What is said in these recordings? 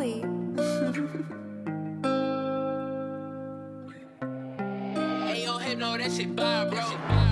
Molly. Hey, yo, hey, no, that shit bad, bro.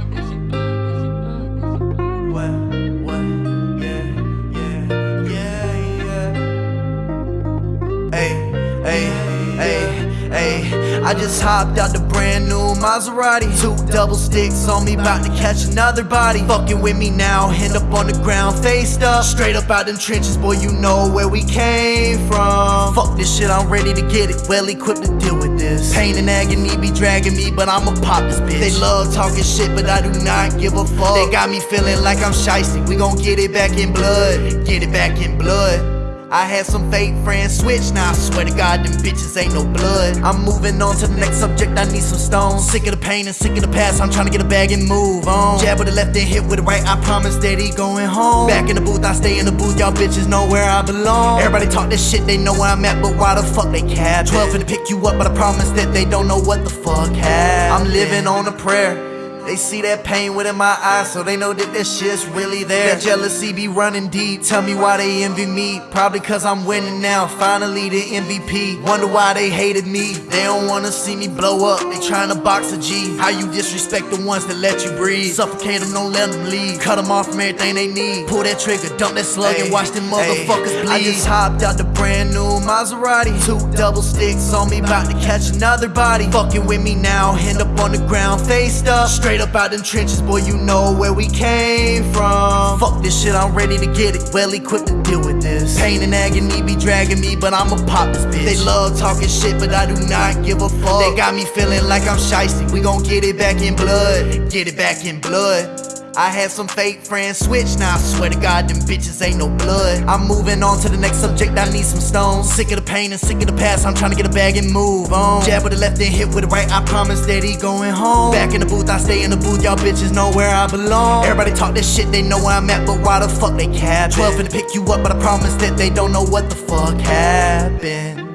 I just hopped out the brand new Maserati. Two double sticks on me, bout to catch another body. Fucking with me now, hand up on the ground, faced up. Straight up out them trenches, boy, you know where we came from. Fuck this shit, I'm ready to get it. Well equipped to deal with this. Pain and agony be dragging me, but I'ma pop this bitch. They love talking shit, but I do not give a fuck. They got me feeling like I'm shiesty. We gon' get it back in blood. Get it back in blood. I had some fake friends switch, now I swear to God, them bitches ain't no blood. I'm moving on to the next subject, I need some stones. Sick of the pain and sick of the past, I'm trying to get a bag and move on. Jab with the left and hit with the right, I promise that he going home. Back in the booth, I stay in the booth, y'all bitches know where I belong. Everybody talk this shit, they know where I'm at, but why the fuck they cap? 12 finna pick you up, but I promise that they don't know what the fuck happened. I'm living on a prayer. They see that pain within my eyes, so they know that that shit's really there. That jealousy be running deep. Tell me why they envy me. Probably cause I'm winning now. Finally the MVP. Wonder why they hated me. They don't wanna see me blow up. They trying to box a G. How you disrespect the ones that let you breathe? Suffocate them, don't let them leave. Cut them off from everything they need. Pull that trigger, dump that slug, and watch them motherfuckers bleed. I just hopped out the brand new Maserati. Two double sticks on me, bout to catch another body. Fucking with me now, hand up on the ground, faced up. Straight up out them trenches, boy, you know where we came from. Fuck this shit, I'm ready to get it. Well equipped to deal with this. Pain and agony be dragging me, but I'ma pop this bitch. They love talking shit, but I do not give a fuck. They got me feeling like I'm shiesty. We gon' get it back in blood. Get it back in blood. I had some fake friends switch, now I swear to God, them bitches ain't no blood. I'm moving on to the next subject, I need some stones. Sick of the pain and sick of the past, I'm trying to get a bag and move on. Jab with the left and hit with the right, I promise that he going home. Back in the booth, I stay in the booth, y'all bitches know where I belong. Everybody talk this shit, they know where I'm at, but why the fuck they cap? 12 finna pick you up, but I promise that they don't know what the fuck happened.